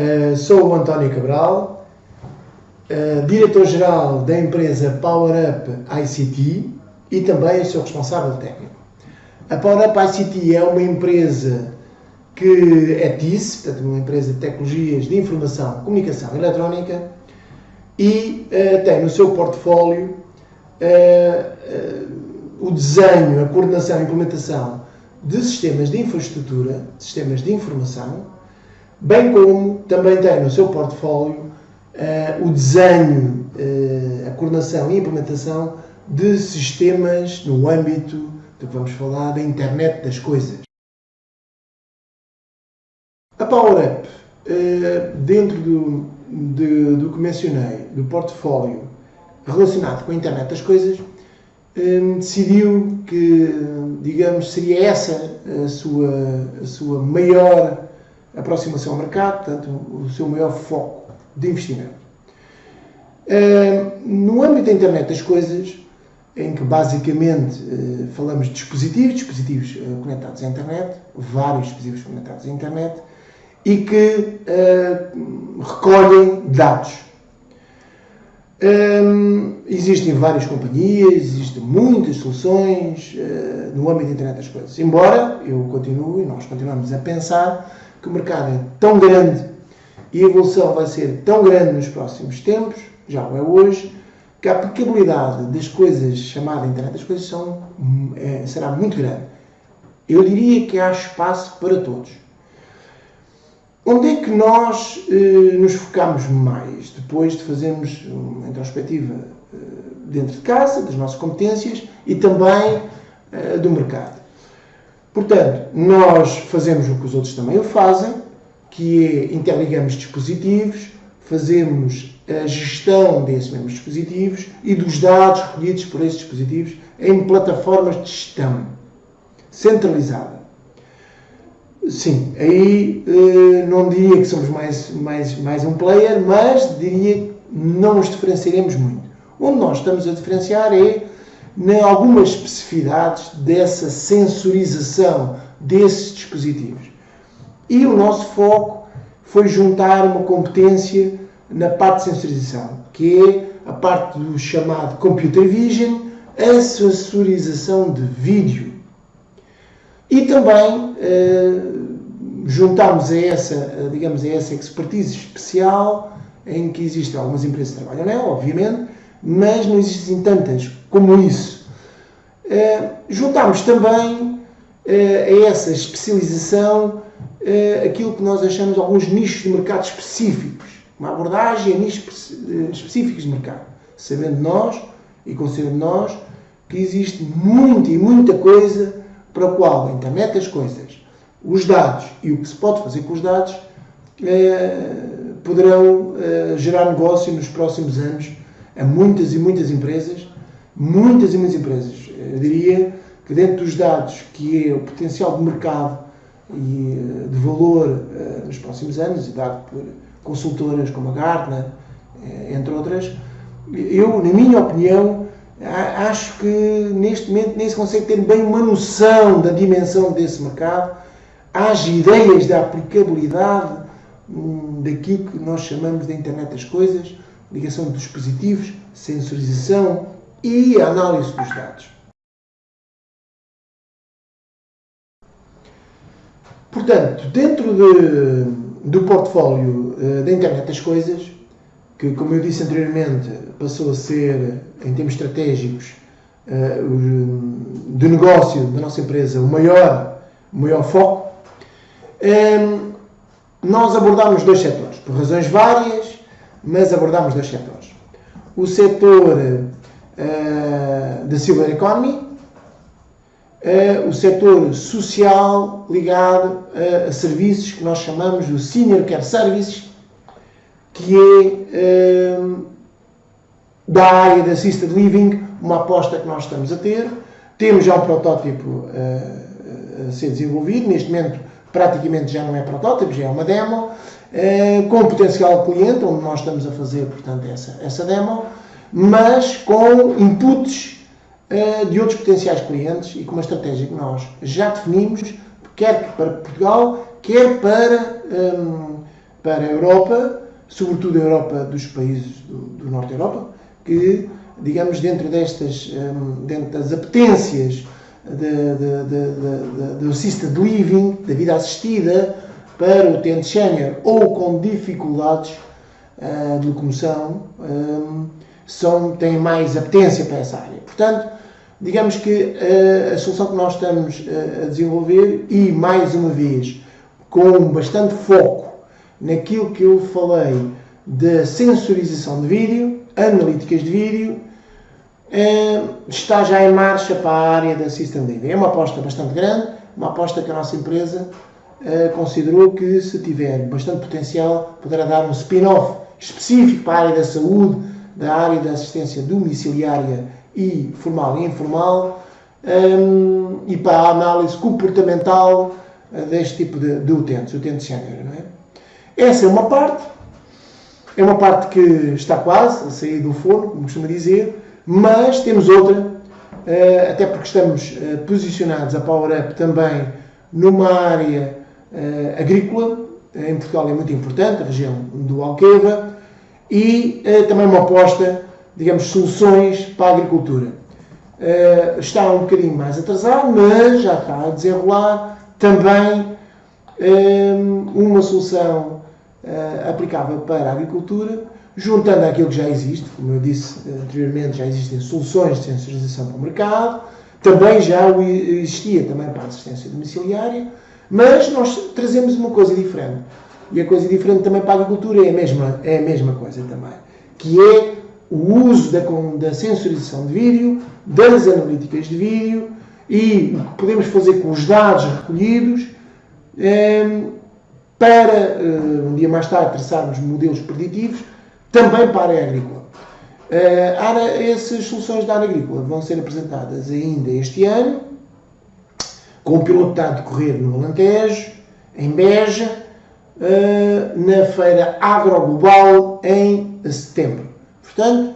Uh, sou o António Cabral, uh, diretor-geral da empresa PowerUp ICT e também sou responsável técnico. A PowerUp ICT é uma empresa que é TIS, portanto, uma empresa de tecnologias de informação, comunicação eletrónica e uh, tem no seu portfólio o desenho, a coordenação e implementação de sistemas de infraestrutura, sistemas de informação, bem como também tem no seu portfólio uh, o desenho, uh, a coordenação e implementação de sistemas no âmbito do que vamos falar da internet das coisas. A PowerUp, uh, dentro do, de, do que mencionei, do portfólio relacionado com a internet das coisas, decidiu que, digamos, seria essa a sua, a sua maior aproximação ao mercado, portanto, o seu maior foco de investimento. No âmbito da internet das coisas, em que basicamente eh, falamos de dispositivos, dispositivos eh, conectados à internet, vários dispositivos conectados à internet, e que eh, recolhem dados Hum, existem várias companhias, existem muitas soluções uh, no âmbito da internet das coisas. Embora eu continue, nós continuamos a pensar que o mercado é tão grande e a evolução vai ser tão grande nos próximos tempos, já o é hoje, que a aplicabilidade das coisas chamadas internet das coisas são, é, será muito grande. Eu diria que há espaço para todos. Onde é que nós eh, nos focamos mais depois de fazermos uma introspectiva eh, dentro de casa, das nossas competências e também eh, do mercado? Portanto, nós fazemos o que os outros também o fazem, que é interligamos dispositivos, fazemos a gestão desses mesmos dispositivos e dos dados recolhidos por esses dispositivos em plataformas de gestão centralizada. Sim, aí uh, não diria que somos mais, mais, mais um player, mas diria que não nos diferenciaremos muito. Onde nós estamos a diferenciar é em algumas especificidades dessa sensorização desses dispositivos. E o nosso foco foi juntar uma competência na parte de sensorização, que é a parte do chamado Computer Vision, a sensorização de vídeo. E também uh, juntámos a essa, digamos, a essa expertise especial, em que existem algumas empresas que trabalham nela, obviamente, mas não existem tantas como isso. Uh, juntámos também uh, a essa especialização uh, aquilo que nós achamos alguns nichos de mercado específicos, uma abordagem a nichos específicos de mercado, sabendo nós e considerando nós que existe muita e muita coisa para a qual a internet das coisas os dados e o que se pode fazer com os dados poderão gerar negócio nos próximos anos a muitas e muitas empresas, muitas e muitas empresas. Eu diria que dentro dos dados, que é o potencial de mercado e eh, de valor nos próximos anos, e dado por consultoras como a Gartner, entre outras, eu, na minha opinião, acho que neste momento nem se consegue ter bem uma noção da dimensão desse mercado às ideias da aplicabilidade hum, daquilo que nós chamamos de internet das coisas, ligação de dispositivos, sensorização e análise dos dados. Portanto, dentro de, do portfólio uh, da internet das coisas, que, como eu disse anteriormente, passou a ser, em termos estratégicos, uh, de negócio da nossa empresa, o maior, o maior foco, um, nós abordámos dois setores, por razões várias, mas abordámos dois setores. O setor uh, da Silver Economy, uh, o setor social ligado a, serviços que nós chamamos de Senior Care Services, que é uh, da área da Assisted Living, uma aposta que nós estamos a ter. Temos já um protótipo a ser desenvolvido, neste momento praticamente já não é protótipo, já é uma demo, eh, com potencial cliente, onde nós estamos a fazer, portanto, essa, essa demo, mas com inputs eh, de outros potenciais clientes e com uma estratégia que nós já definimos, quer para Portugal, quer para um, para a Europa, sobretudo a Europa dos países do, do Norte da Europa, que, digamos, dentro destas, um, dentro das apetências do assisted living, da vida assistida, para o utente sénior ou com dificuldades uh, de locomoção, um, são, têm mais apetência para essa área. Portanto, digamos que uh, a solução que nós estamos uh, a desenvolver, e mais uma vez, com bastante foco naquilo que eu falei da sensorização de vídeo, analíticas de vídeo, está já em marcha para a área da System Living. É uma aposta bastante grande, uma aposta que a nossa empresa considerou que, se tiver bastante potencial, poderá dar um spin-off específico para a área da saúde, da área da assistência domiciliária e formal e informal, e para a análise comportamental uh, deste tipo de, de utentes, utentes sénior. É? Essa é uma parte, é uma parte que está quase a sair do forno, como costuma dizer, mas temos outra, uh, até porque estamos uh, posicionados a Power Up também numa área agrícola, em Portugal é muito importante, a região do Alqueva, e também uma aposta digamos, soluções para a agricultura. Está um bocadinho mais atrasado, mas já está a desenrolar também um, eh, uma solução aplicável para a agricultura, juntando aquilo que já existe, como eu disse anteriormente, já existem soluções de sensorização para o mercado, também já existia também para a assistência domiciliária, mas nós trazemos uma coisa diferente. E a coisa diferente também para a agricultura é a mesma, é a mesma coisa também, que é o uso da, da sensorização de vídeo, das analíticas de vídeo e o que podemos fazer com os dados recolhidos eh, para, eh, um dia mais tarde, traçarmos modelos preditivos também para a área agrícola. Eh, essas soluções da área agrícola vão ser apresentadas ainda este ano, com o pilotado a decorrer no Alentejo, em Beja, na feira Agroglobal em setembro. Portanto,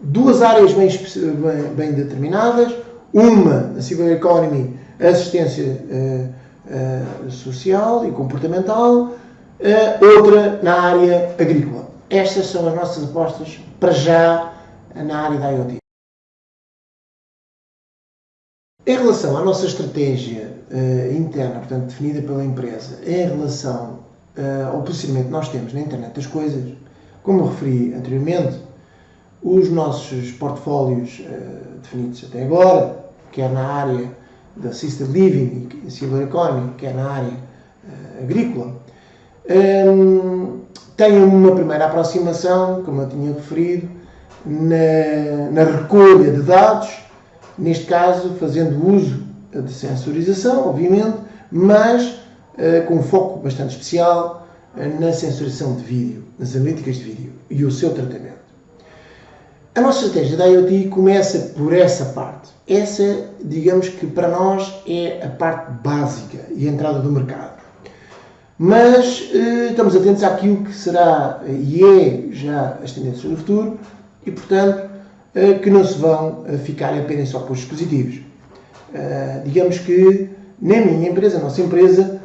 duas áreas bem, bem, bem determinadas, uma, a Civil Economy, assistência uh, uh, social e comportamental, uh, outra na área agrícola. Estas são as nossas apostas para já na área da IoT. Em relação à nossa estratégia interna, portanto, definida pela empresa, em relação ao posicionamento que nós temos na internet das coisas, como referi anteriormente, os nossos portfólios uh, definidos até agora, quer na área da Assisted Living e Silver Economy, quer na área uh, agrícola, um, têm uma primeira aproximação, como eu tinha referido, na, na recolha de dados, neste caso fazendo uso de sensorização, obviamente, mas uh, com um foco bastante especial na sensorização de vídeo, nas analíticas de vídeo e o seu tratamento. A nossa estratégia da IoT começa por essa parte. Essa, digamos que para nós é a parte básica e a entrada do mercado. Mas eh, estamos atentos àquilo que será e é já as tendências do futuro e, portanto, eh, que não se vão eh, ficar apenas só com os dispositivos. Digamos que na minha empresa, a nossa empresa,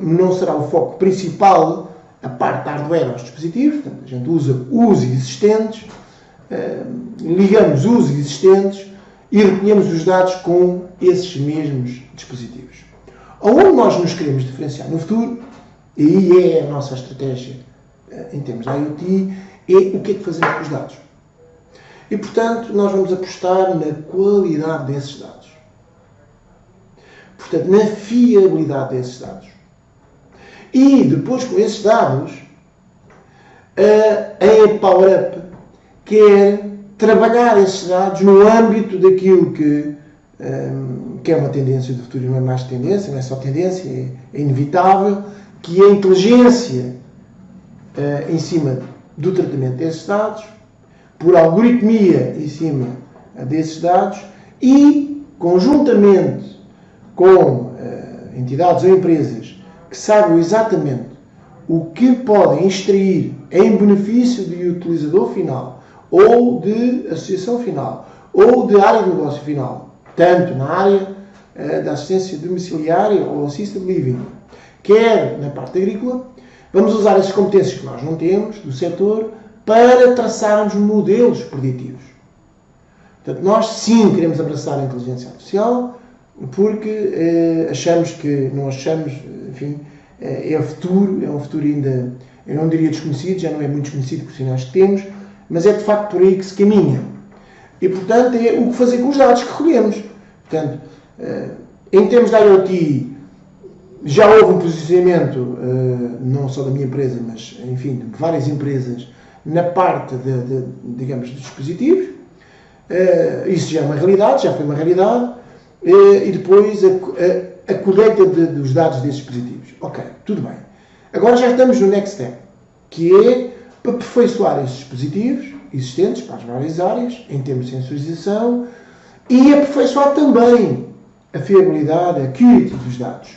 não será o foco principal a parte hardware aos dispositivos, portanto, a gente usa os existentes ligamos os existentes e recolhemos os dados com esses mesmos dispositivos. Onde nós nos queremos diferenciar no futuro, e é a nossa estratégia eh, em termos de IoT, é o que é que fazemos com os dados. E, portanto, nós vamos apostar na qualidade desses dados. Portanto, na fiabilidade desses dados. E, depois, com esses dados, a Power Up quer trabalhar esses dados no âmbito daquilo que, um, que é uma tendência do futuro não é mais tendência, não é só tendência, é, é inevitável, que a inteligência uh, em cima do tratamento desses dados, por algoritmia em cima uh, desses dados e, conjuntamente com uh, entidades ou empresas que saibam exatamente o que podem extrair em benefício do utilizador final ou de associação final, ou de área de negócio final, tanto na área uh, da assistência domiciliária ou assisted living, quer na parte agrícola, Vamos usar essas competências que nós não temos do setor para traçarmos modelos preditivos. Portanto, nós sim queremos abraçar a inteligência artificial porque eh, achamos que, não achamos, enfim, eh, é o futuro, é um futuro ainda, eu não diria desconhecido, já não é muito desconhecido por sinais que temos, mas é de facto por aí que se caminha. E, portanto, é o que fazer com os dados que recolhemos. Portanto, eh, em termos da IoT, já houve um posicionamento, eh, não só da minha empresa, mas, enfim, de várias empresas, na parte, de, de digamos, dos dispositivos. Eh, isso já é uma realidade, já foi uma realidade. E depois a, a, a colheita de, dos dados desses dispositivos. Ok, tudo bem. Agora já estamos no next step, que é aperfeiçoar esses dispositivos existentes para as várias áreas, em termos de sensorização, e aperfeiçoar também a fiabilidade, a qualidade dos dados.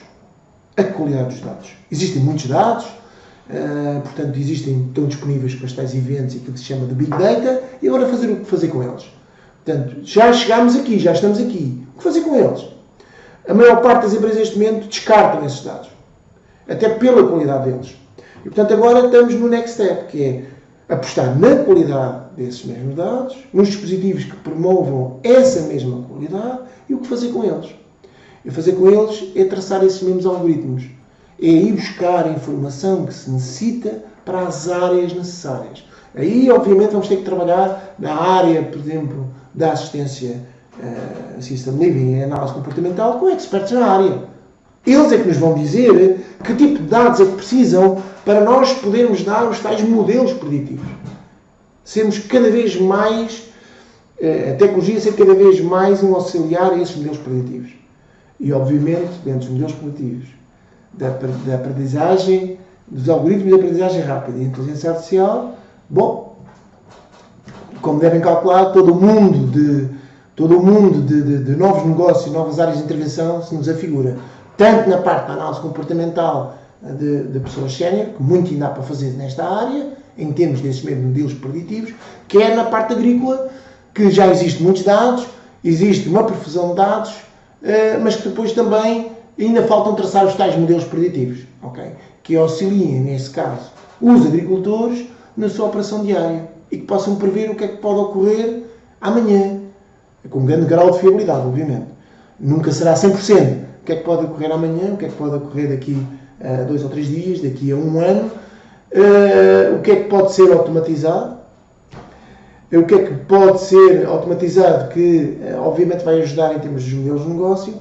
A qualidade dos dados. Existem muitos dados, uh, portanto, existem, estão disponíveis para os tais eventos aquilo que se chama de Big Data, e agora fazer o que fazer com eles. Portanto, já chegámos aqui, já estamos aqui. O que fazer com eles? A maior parte das empresas neste momento descartam esses dados, até pela qualidade deles. E portanto, agora estamos no next step, que é apostar na qualidade desses mesmos dados, nos dispositivos que promovam essa mesma qualidade e o que fazer com eles. E fazer com eles é traçar esses mesmos algoritmos. É ir buscar a informação que se necessita para as áreas necessárias. Aí, obviamente, vamos ter que trabalhar na área, por exemplo, da assistência uh, System Living e análise comportamental com expertos na área. Eles é que nos vão dizer que tipo de dados é que precisam para nós podermos dar os tais modelos preditivos. Sermos cada vez mais, eh, a tecnologia ser cada vez mais um auxiliar a esses modelos preditivos. E, obviamente, dentro dos modelos preditivos, da, da aprendizagem, dos algoritmos de aprendizagem rápida e inteligência artificial, bom, como devem calcular, todo o mundo de, todo o mundo de, de, de novos negócios, novas áreas de intervenção se nos afigura. Tanto na parte da análise comportamental de, de pessoas sénior, que muito ainda há para fazer nesta área, em termos desses mesmos modelos preditivos, quer é na parte agrícola, que já existem muitos dados, existe uma profusão de dados, eh, mas que depois também ainda faltam traçar os tais modelos preditivos, okay? que auxiliem, nesse caso, os agricultores na sua operação diária e que possam prever o que é que pode ocorrer amanhã, com um grande grau de fiabilidade, obviamente. Nunca será 100%. O que é que pode ocorrer amanhã, o que é que pode ocorrer daqui a dois ou três dias, daqui a um ano, uh, o que é que pode ser automatizado, o que é que pode ser automatizado que, uh, obviamente, vai ajudar em termos dos modelos de negócio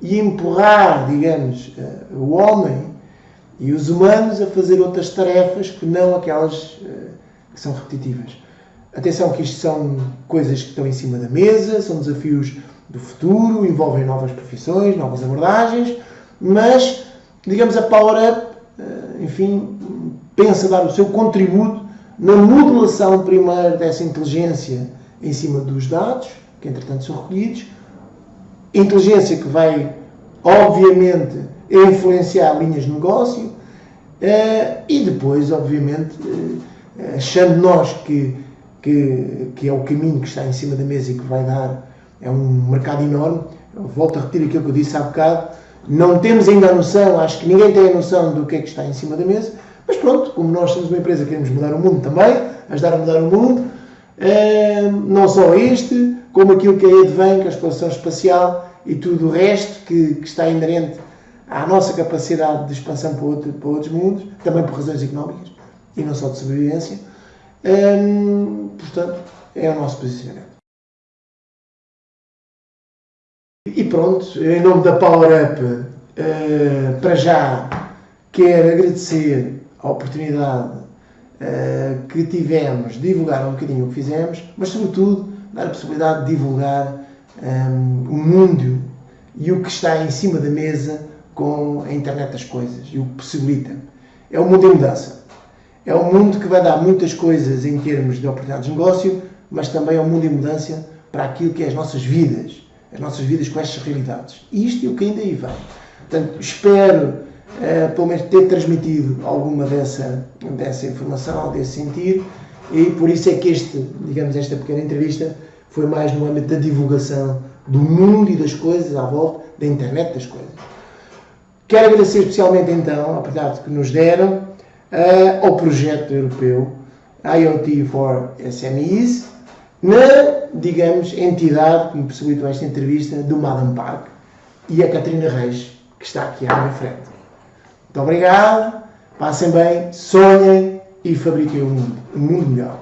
e empurrar, digamos, o homem e os humanos a fazer outras tarefas que não aquelas que são repetitivas. Atenção que isto são coisas que estão em cima da mesa, são desafios do futuro, envolvem novas profissões, novas abordagens, mas digamos, a PowerUp, eh, enfim, pensa dar o seu contributo na modelação primeiro dessa inteligência em cima dos dados, que entretanto são recolhidos, inteligência que vai, obviamente, influenciar linhas de negócio, eh, e depois, obviamente, eh, achando nós que, que, que é o caminho que está em cima da mesa e que vai dar, é um mercado enorme, eu volto a repetir aquilo que eu disse há bocado, não temos ainda a noção, acho que ninguém tem a noção do que é que está em cima da mesa, mas pronto, como nós somos uma empresa que queremos mudar o mundo também, ajudar a mudar o mundo, eh, não só este, como aquilo que é a Edvan, que é a exploração espacial e tudo o resto que, que está inerente à nossa capacidade de expansão para, outro, para, outros mundos, também por razões económicas e não só de sobrevivência. Hum, portanto, é o nosso posicionamento. E pronto, em nome da Power Up, uh, para já quero agradecer a oportunidade uh, que tivemos de divulgar um bocadinho o que fizemos, mas sobretudo dar a possibilidade de divulgar um, ehm, o mundo e o que está em cima da mesa com a internet das coisas e o que possibilita. É um mundo em mudança. É um mundo que vai dar muitas coisas em termos de oportunidades de negócio, mas também é um mundo em mudança para aquilo que é as nossas vidas as nossas vidas com estas realidades. E isto é o que ainda aí vem. Portanto, espero, uh, pelo menos, ter transmitido alguma dessa, dessa informação, desse sentir, e por isso é que este, digamos, esta pequena entrevista foi mais no âmbito da divulgação do mundo e das coisas à volta da internet das coisas. Quero agradecer especialmente então a oportunidade que nos deram, uh, ao projeto europeu IoT for SMEs, na, digamos, entidade que me possibilitou esta entrevista do Madam Park e a Catarina Reis, que está aqui à minha frente. Muito obrigado, passem bem, sonhem e fabriquem um mundo, um mundo melhor.